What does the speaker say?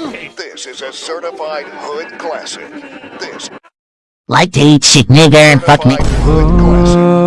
This is a certified hood classic. This Like to eat shit nigger and fuck me. hood classic.